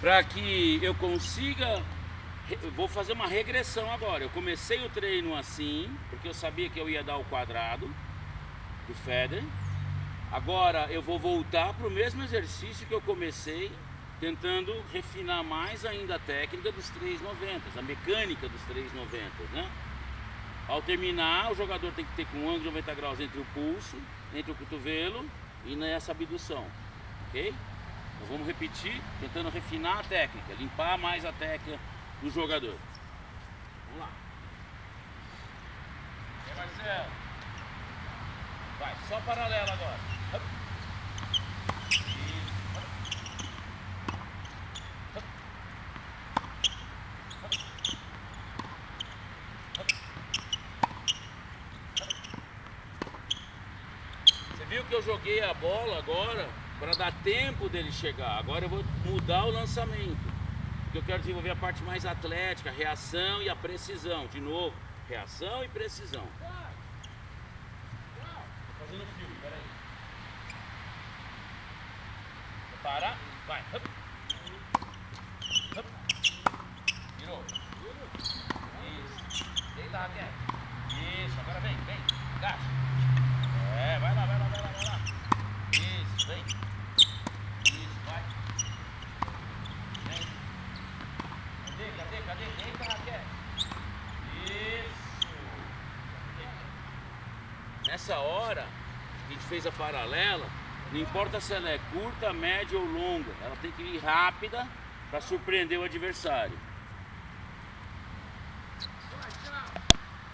para que eu consiga eu vou fazer uma regressão agora. Eu comecei o treino assim, porque eu sabia que eu ia dar o quadrado do Federer. Agora eu vou voltar para o mesmo exercício que eu comecei, tentando refinar mais ainda a técnica dos 390, a mecânica dos 390, né? Ao terminar, o jogador tem que ter com um ângulo de 90 graus entre o pulso, entre o cotovelo e nessa abdução, ok? Nós vamos repetir, tentando refinar a técnica, limpar mais a técnica do jogador. Vamos lá. E aí, Marcelo? Vai, só paralelo agora. Você viu que eu joguei a bola agora para dar tempo dele chegar. Agora eu vou mudar o lançamento eu quero desenvolver a parte mais atlética, a reação e a precisão. De novo, reação e precisão. Tô fazendo filme, peraí. Para, vai. Hup. Hup. Virou. Isso. Deita, Raquel. Isso, agora vem, vem. Agacha. É, vai lá, vai lá, vai lá, vai lá. Isso, vem. Raquel. Isso. Nessa hora, a gente fez a paralela, não importa se ela é curta, média ou longa, ela tem que ir rápida para surpreender o adversário.